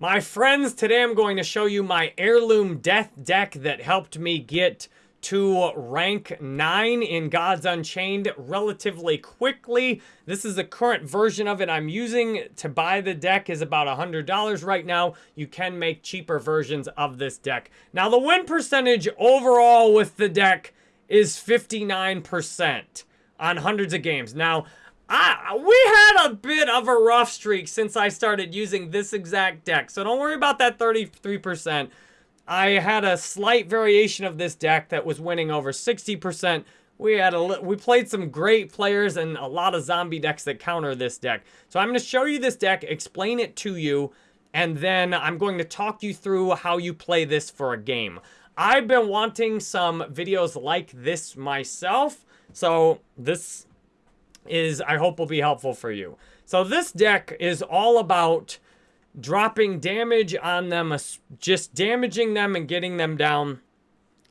My friends, today I'm going to show you my Heirloom Death deck that helped me get to rank 9 in Gods Unchained relatively quickly. This is the current version of it I'm using. To buy the deck is about $100 right now. You can make cheaper versions of this deck. Now, the win percentage overall with the deck is 59% on hundreds of games. Now, We had a bit of a rough streak since I started using this exact deck, so don't worry about that 33%. I had a slight variation of this deck that was winning over 60%. We had a we played some great players and a lot of zombie decks that counter this deck. So I'm going to show you this deck, explain it to you, and then I'm going to talk you through how you play this for a game. I've been wanting some videos like this myself, so this is, I hope will be helpful for you. So this deck is all about dropping damage on them, just damaging them and getting them down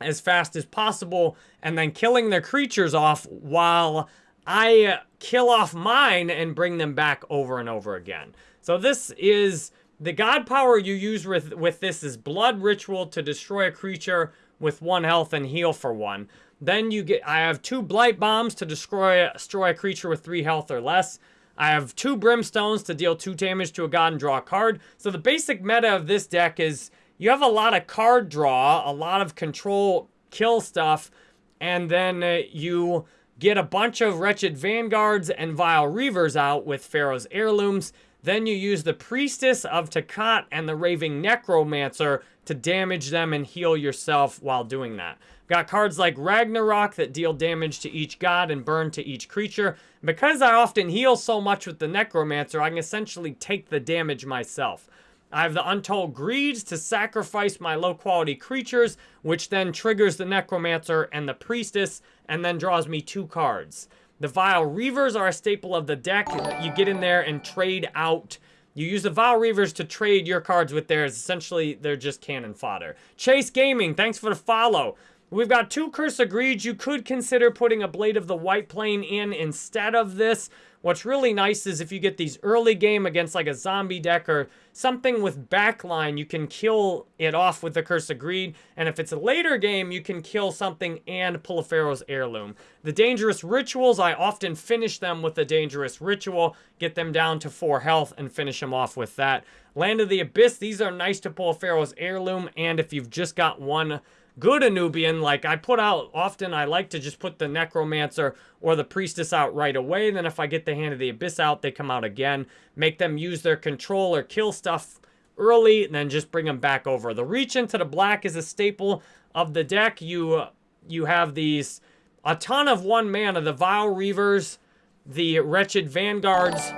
as fast as possible, and then killing their creatures off while I kill off mine and bring them back over and over again. So this is, the god power you use with, with this is Blood Ritual to destroy a creature with one health and heal for one. Then you get, I have two Blight Bombs to destroy, destroy a creature with three health or less. I have two Brimstones to deal two damage to a god and draw a card. So the basic meta of this deck is you have a lot of card draw, a lot of control kill stuff, and then uh, you get a bunch of Wretched Vanguards and Vile Reavers out with Pharaoh's Heirlooms. Then you use the Priestess of Takat and the Raving Necromancer to damage them and heal yourself while doing that. Got cards like Ragnarok that deal damage to each god and burn to each creature. Because I often heal so much with the Necromancer, I can essentially take the damage myself. I have the Untold Greeds to sacrifice my low-quality creatures, which then triggers the Necromancer and the Priestess, and then draws me two cards. The Vile Reavers are a staple of the deck. You get in there and trade out you use the Vile Reavers to trade your cards with theirs. Essentially, they're just cannon fodder. Chase Gaming, thanks for the follow. We've got two Curse of Greed. You could consider putting a Blade of the White Plane in instead of this. What's really nice is if you get these early game against like a zombie deck or something with backline, you can kill it off with the Curse of Greed. And if it's a later game, you can kill something and pull a Pharaoh's Heirloom. The Dangerous Rituals, I often finish them with a Dangerous Ritual, get them down to 4 health, and finish them off with that. Land of the Abyss, these are nice to pull a Pharaoh's Heirloom, and if you've just got one good Anubian, like I put out, often I like to just put the Necromancer or the Priestess out right away. Then if I get the Hand of the Abyss out, they come out again. Make them use their control or kill stuff early, and then just bring them back over. The Reach into the Black is a staple of the deck. You, you have these, a ton of one mana, the Vile Reavers, the Wretched Vanguards,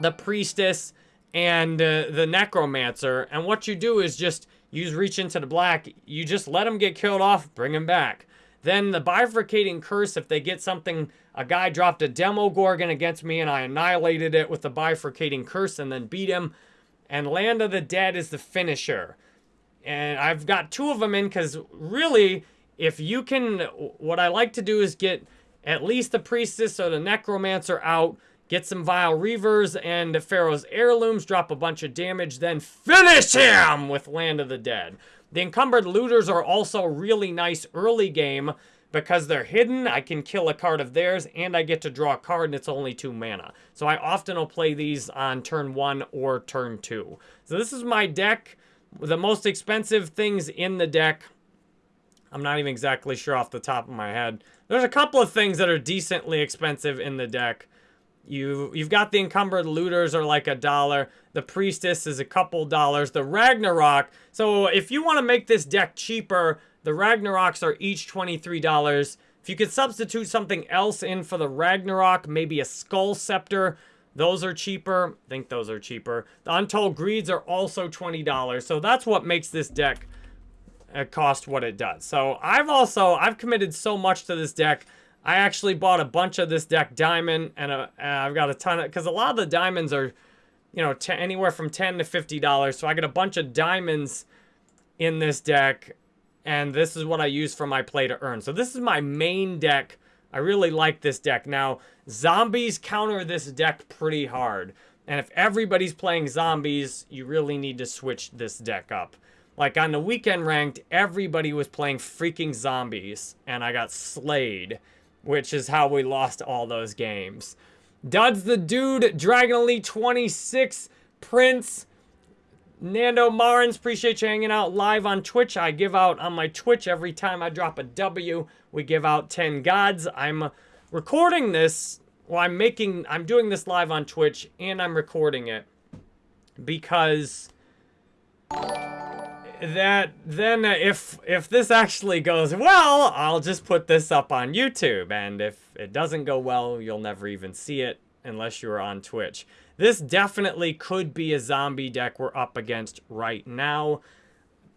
the Priestess, and uh, the Necromancer. And what you do is just use reach into the black. You just let them get killed off, bring them back. Then the bifurcating curse, if they get something, a guy dropped a Demogorgon against me and I annihilated it with the bifurcating curse and then beat him. And Land of the Dead is the finisher. And I've got two of them in because really, if you can, what I like to do is get at least the Priestess or the Necromancer out, Get some Vile Reavers and Pharaoh's Heirlooms, drop a bunch of damage, then finish him with Land of the Dead. The Encumbered Looters are also really nice early game because they're hidden. I can kill a card of theirs, and I get to draw a card, and it's only two mana. So I often will play these on turn one or turn two. So this is my deck. The most expensive things in the deck. I'm not even exactly sure off the top of my head. There's a couple of things that are decently expensive in the deck. You, you've got the encumbered looters are like a dollar. The priestess is a couple dollars. The Ragnarok, so if you want to make this deck cheaper, the Ragnaroks are each $23. If you could substitute something else in for the Ragnarok, maybe a Skull Scepter, those are cheaper. I think those are cheaper. The Untold Greeds are also $20. So that's what makes this deck uh, cost what it does. So I've also, I've committed so much to this deck. I actually bought a bunch of this deck diamond, and, a, and I've got a ton of, because a lot of the diamonds are, you know, anywhere from 10 to $50. So I got a bunch of diamonds in this deck, and this is what I use for my play to earn. So this is my main deck. I really like this deck. Now, zombies counter this deck pretty hard. And if everybody's playing zombies, you really need to switch this deck up. Like on the weekend ranked, everybody was playing freaking zombies, and I got slayed, which is how we lost all those games. Duds the Dude, Dragon Elite 26, Prince, Nando Marins, appreciate you hanging out live on Twitch. I give out on my Twitch every time I drop a W, we give out 10 gods. I'm recording this, well, I'm making, I'm doing this live on Twitch, and I'm recording it because that then if if this actually goes well, I'll just put this up on YouTube. And if it doesn't go well, you'll never even see it unless you're on Twitch. This definitely could be a zombie deck we're up against right now.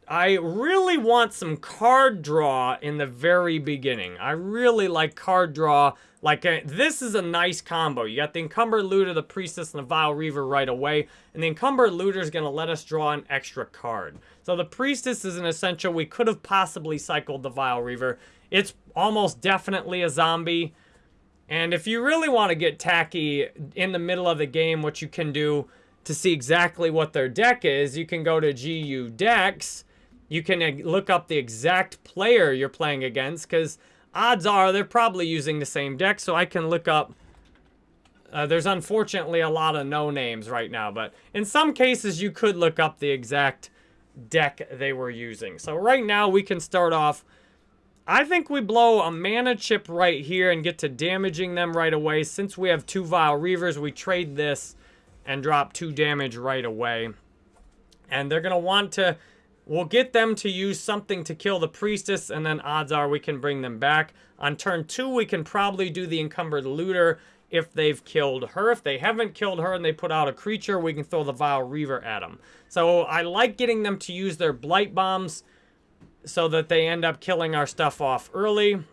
I really want some card draw in the very beginning. I really like card draw. Like, a, uh, this is a nice combo. You got the Encumbered Looter, the Priestess, and the Vile Reaver right away. And the Encumbered Looter is going to let us draw an extra card. So the Priestess is an essential. We could have possibly cycled the Vile Reaver. It's almost definitely a zombie. And if you really want to get tacky in the middle of the game, what you can do to see exactly what their deck is, you can go to GU Decks. You can uh, look up the exact player you're playing against because odds are they're probably using the same deck. So I can look up. Uh, there's unfortunately a lot of no names right now, but in some cases you could look up the exact deck they were using. So right now we can start off I think we blow a mana chip right here and get to damaging them right away. Since we have two Vile Reavers, we trade this and drop two damage right away. And they're going to want to... We'll get them to use something to kill the Priestess, and then odds are we can bring them back. On turn two, we can probably do the Encumbered Looter if they've killed her. If they haven't killed her and they put out a creature, we can throw the Vile Reaver at them. So I like getting them to use their Blight Bombs so that they end up killing our stuff off early.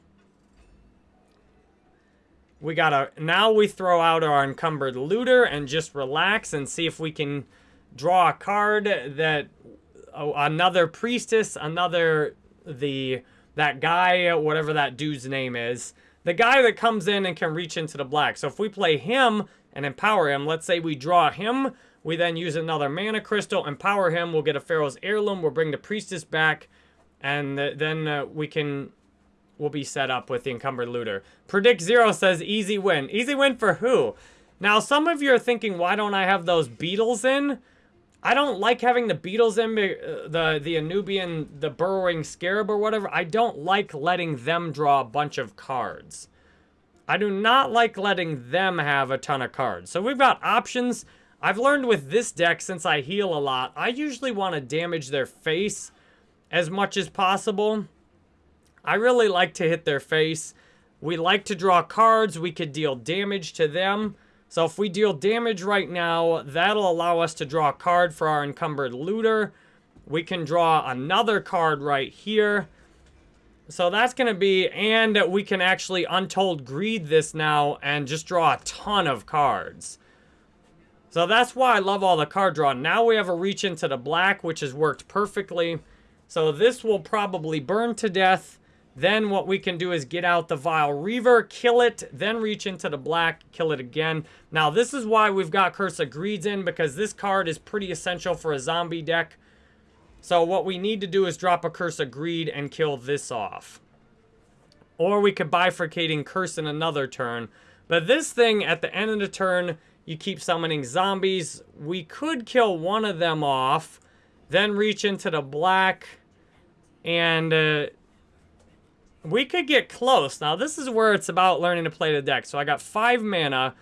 We gotta, now we throw out our encumbered looter and just relax and see if we can draw a card that, oh, another priestess, another, the, that guy, whatever that dude's name is, the guy that comes in and can reach into the black. So if we play him and empower him, let's say we draw him, we then use another mana crystal, empower him, we'll get a Pharaoh's Heirloom, we'll bring the priestess back, and then uh, we can we'll be set up with the encumbered looter. Predict Zero says easy win. Easy win for who? Now, some of you are thinking, why don't I have those beetles in? I don't like having the beetles in, uh, the, the Anubian, the burrowing scarab or whatever. I don't like letting them draw a bunch of cards. I do not like letting them have a ton of cards. So we've got options. I've learned with this deck, since I heal a lot, I usually want to damage their face as much as possible. I really like to hit their face. We like to draw cards. We could deal damage to them. So if we deal damage right now, that'll allow us to draw a card for our encumbered looter. We can draw another card right here. So that's going to be, and we can actually Untold Greed this now and just draw a ton of cards. So that's why I love all the card draw. Now we have a reach into the black, which has worked perfectly. So this will probably burn to death. Then what we can do is get out the Vile Reaver, kill it, then reach into the black, kill it again. Now this is why we've got Curse of Greeds in, because this card is pretty essential for a zombie deck. So what we need to do is drop a Curse of Greed and kill this off. Or we could bifurcating Curse in another turn. But this thing, at the end of the turn, you keep summoning zombies. We could kill one of them off then reach into the black. And uh, we could get close. Now, this is where it's about learning to play the deck. So I got five mana.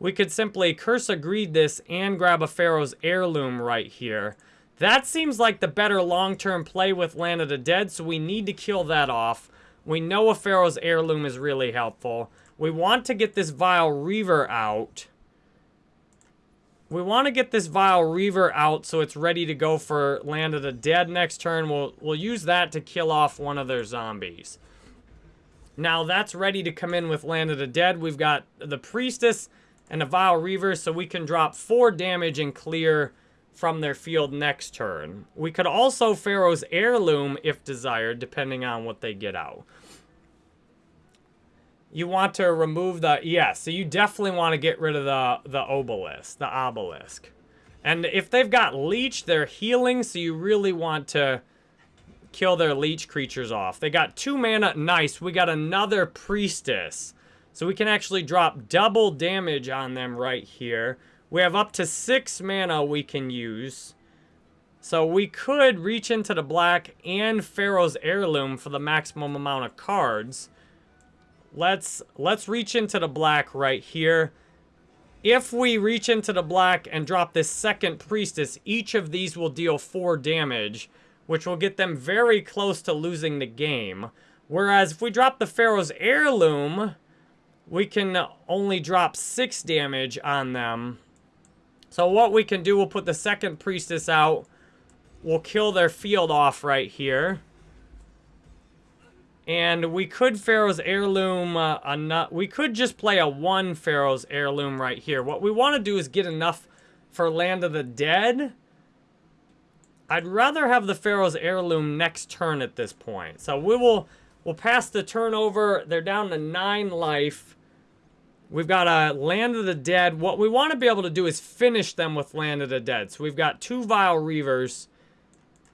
We could simply Curse of Greed this and grab a Pharaoh's Heirloom right here. That seems like the better long-term play with Land of the Dead, so we need to kill that off. We know a Pharaoh's Heirloom is really helpful. We want to get this Vile Reaver out. We want to get this Vile Reaver out so it's ready to go for Land of the Dead next turn. We'll, we'll use that to kill off one of their zombies. Now that's ready to come in with Land of the Dead. We've got the Priestess and the Vile Reaver, so we can drop 4 damage and clear from their field next turn. We could also Pharaoh's Heirloom if desired, depending on what they get out. You want to remove the, yeah, so you definitely want to get rid of the, the obelisk, the obelisk. And if they've got leech, they're healing, so you really want to kill their leech creatures off. They got two mana, nice. We got another priestess. So we can actually drop double damage on them right here. We have up to six mana we can use. So we could reach into the black and Pharaoh's Heirloom for the maximum amount of cards. Let's let's reach into the black right here. If we reach into the black and drop this second priestess, each of these will deal four damage, which will get them very close to losing the game. Whereas if we drop the Pharaoh's Heirloom, we can only drop six damage on them. So what we can do, we'll put the second priestess out. We'll kill their field off right here. And we could Pharaoh's Heirloom, uh, we could just play a one Pharaoh's Heirloom right here. What we want to do is get enough for Land of the Dead. I'd rather have the Pharaoh's Heirloom next turn at this point. So we will we'll pass the turnover. They're down to nine life. We've got a Land of the Dead. What we want to be able to do is finish them with Land of the Dead. So we've got two Vile Reavers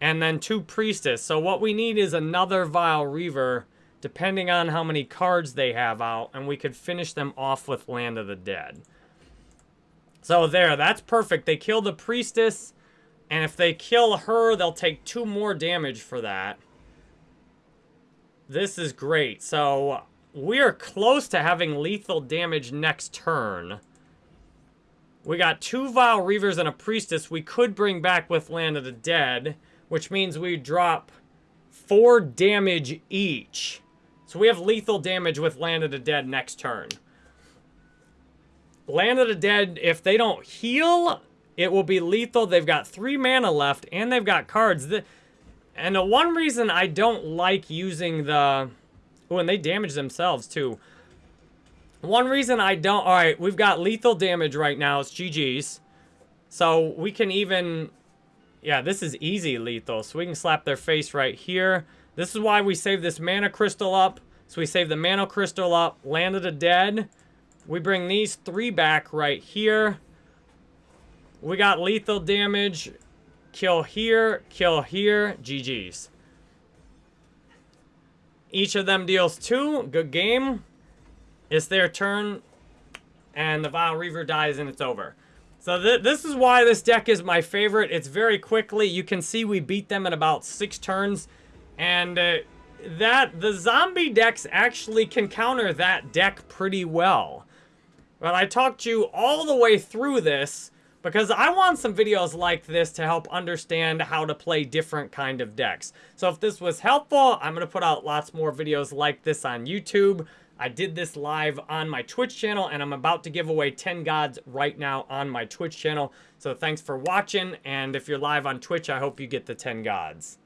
and then two Priestess. So what we need is another Vile Reaver, depending on how many cards they have out, and we could finish them off with Land of the Dead. So there, that's perfect. They kill the Priestess, and if they kill her, they'll take two more damage for that. This is great. So we are close to having lethal damage next turn. We got two Vile Reavers and a Priestess we could bring back with Land of the Dead which means we drop four damage each. So we have lethal damage with Land of the Dead next turn. Land of the Dead, if they don't heal, it will be lethal. They've got three mana left, and they've got cards. And the one reason I don't like using the... Oh, and they damage themselves, too. One reason I don't... All right, we've got lethal damage right now. It's GG's. So we can even yeah, this is easy lethal. So we can slap their face right here. This is why we save this mana crystal up. So we save the mana crystal up, Land of the Dead. We bring these three back right here. We got lethal damage. Kill here, kill here, GG's. Each of them deals two. Good game. It's their turn. And the Vile Reaver dies and it's over. So th this is why this deck is my favorite. It's very quickly. You can see we beat them in about six turns. And uh, that the zombie decks actually can counter that deck pretty well. But I talked you all the way through this because I want some videos like this to help understand how to play different kind of decks. So if this was helpful, I'm going to put out lots more videos like this on YouTube. I did this live on my Twitch channel, and I'm about to give away 10 gods right now on my Twitch channel. So thanks for watching, and if you're live on Twitch, I hope you get the 10 gods.